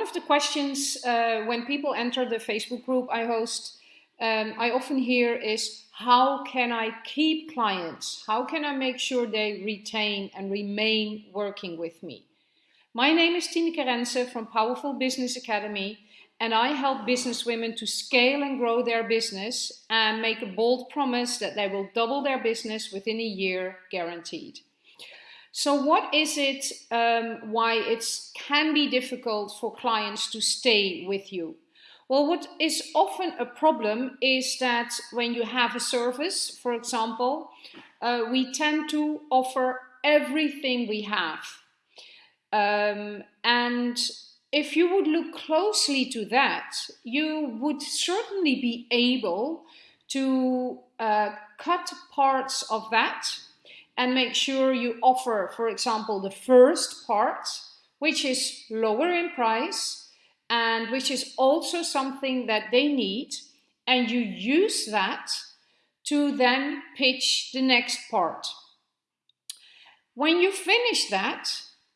of the questions uh, when people enter the Facebook group I host, um, I often hear is how can I keep clients? How can I make sure they retain and remain working with me? My name is Tineke Rense from Powerful Business Academy and I help business women to scale and grow their business and make a bold promise that they will double their business within a year guaranteed. So what is it um, why it can be difficult for clients to stay with you? Well, what is often a problem is that when you have a service, for example, uh, we tend to offer everything we have. Um, and if you would look closely to that, you would certainly be able to uh, cut parts of that and make sure you offer, for example, the first part, which is lower in price and which is also something that they need. And you use that to then pitch the next part. When you finish that,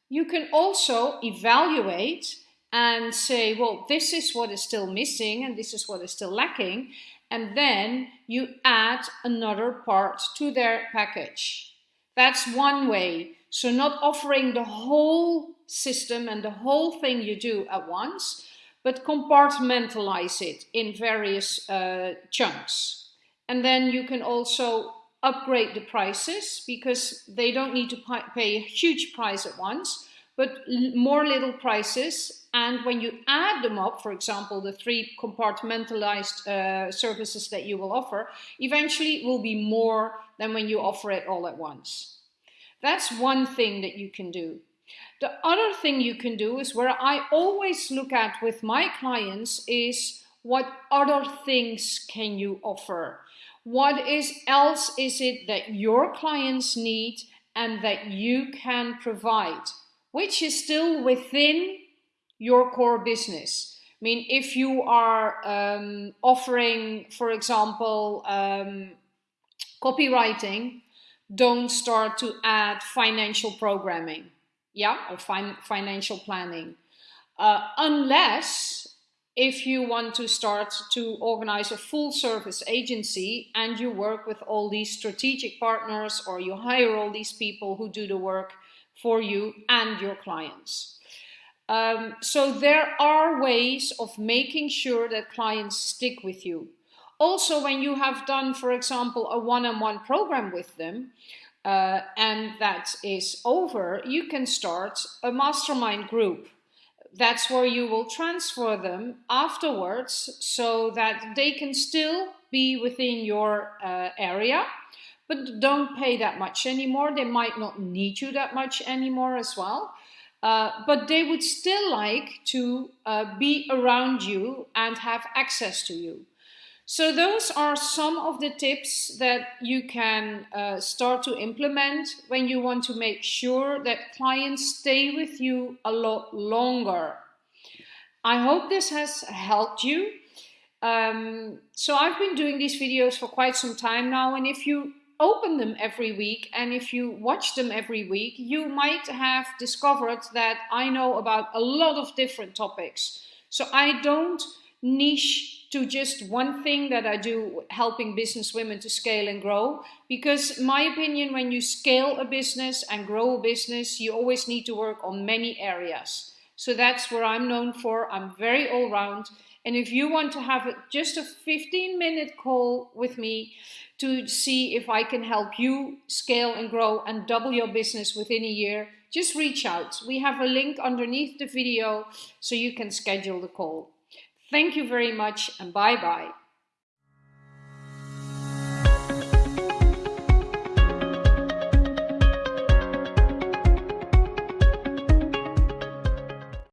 you can also evaluate and say, well, this is what is still missing and this is what is still lacking. And then you add another part to their package. That's one way. So not offering the whole system and the whole thing you do at once, but compartmentalize it in various uh, chunks. And then you can also upgrade the prices because they don't need to pay a huge price at once, but more little prices. And when you add them up, for example, the three compartmentalized uh, services that you will offer, eventually it will be more than when you offer it all at once. That's one thing that you can do. The other thing you can do is where I always look at with my clients is what other things can you offer? What is else is it that your clients need and that you can provide, which is still within your core business. I mean, if you are um, offering, for example, um, copywriting, don't start to add financial programming, yeah, or fin financial planning, uh, unless if you want to start to organize a full service agency and you work with all these strategic partners or you hire all these people who do the work for you and your clients. Um, so there are ways of making sure that clients stick with you. Also, when you have done, for example, a one-on-one -on -one program with them, uh, and that is over, you can start a mastermind group. That's where you will transfer them afterwards so that they can still be within your uh, area, but don't pay that much anymore. They might not need you that much anymore as well. Uh, but they would still like to uh, be around you and have access to you. So those are some of the tips that you can uh, start to implement when you want to make sure that clients stay with you a lot longer. I hope this has helped you. Um, so I've been doing these videos for quite some time now and if you open them every week and if you watch them every week, you might have discovered that I know about a lot of different topics. So I don't niche to just one thing that I do helping business women to scale and grow. Because my opinion, when you scale a business and grow a business, you always need to work on many areas. So that's where I'm known for. I'm very all round. And if you want to have a, just a 15 minute call with me to see if I can help you scale and grow and double your business within a year, just reach out. We have a link underneath the video so you can schedule the call. Thank you very much and bye bye.